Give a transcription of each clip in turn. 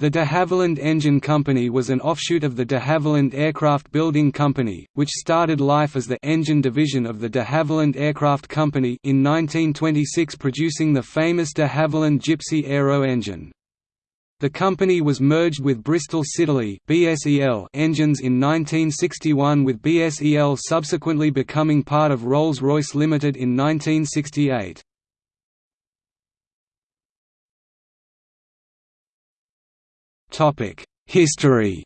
The de Havilland Engine Company was an offshoot of the de Havilland Aircraft Building Company, which started life as the engine division of the de Havilland Aircraft Company in 1926 producing the famous de Havilland Gipsy Aero engine. The company was merged with Bristol Siddeley engines in 1961 with BSEL subsequently becoming part of Rolls-Royce Limited in 1968. History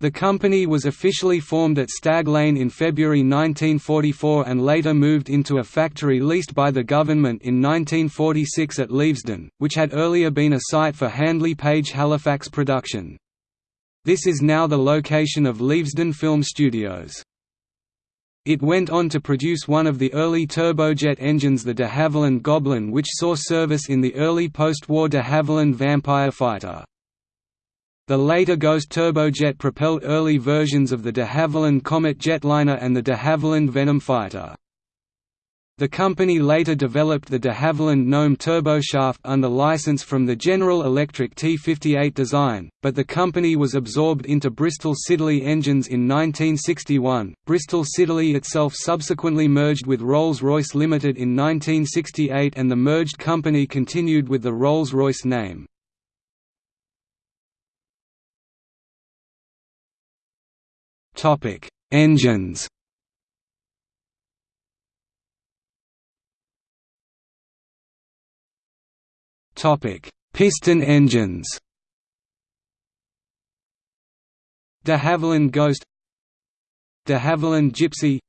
The company was officially formed at Stag Lane in February 1944 and later moved into a factory leased by the government in 1946 at Leavesden, which had earlier been a site for Handley Page Halifax production. This is now the location of Leavesden Film Studios. It went on to produce one of the early turbojet engines the de Havilland Goblin which saw service in the early post-war de Havilland Vampire fighter. The later Ghost turbojet propelled early versions of the de Havilland Comet jetliner and the de Havilland Venom fighter. The company later developed the de Havilland Gnome turboshaft under license from the General Electric T58 design, but the company was absorbed into Bristol Siddeley Engines in 1961. Bristol Siddeley itself subsequently merged with Rolls-Royce Limited in 1968 and the merged company continued with the Rolls-Royce name. Engines Piston engines. De Havilland Ghost, De Havilland Gipsy,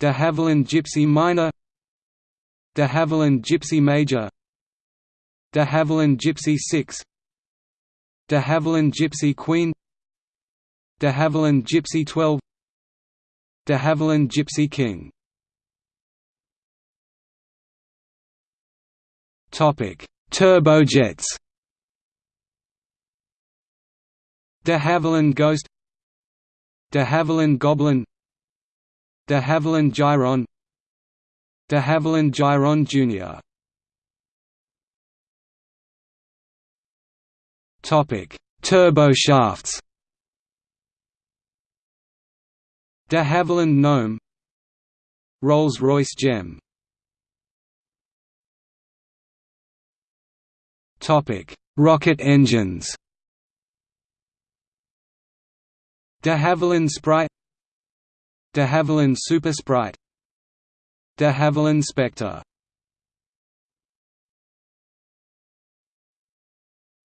De Havilland Gipsy Minor, De Havilland Gipsy Major, De Havilland Gipsy 6, De Havilland Gipsy Queen, De Havilland Gipsy 12, De Havilland Gipsy King. Turbojets. De Havilland Ghost, De Havilland Goblin, De Havilland Gyron, De Havilland Gyron Jr. Topic: Turboshafts. De Havilland Gnome, Rolls-Royce Gem Rocket engines. De Havilland Sprite, De Havilland Super Sprite, De Havilland Spectre.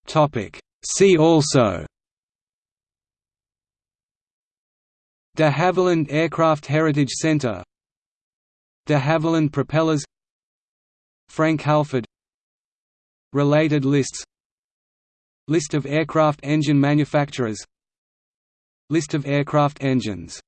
Topic: See also. De Havilland Aircraft Heritage Centre De Havilland Propellers. Frank Halford Related lists. List of aircraft engine manufacturers. List of aircraft engines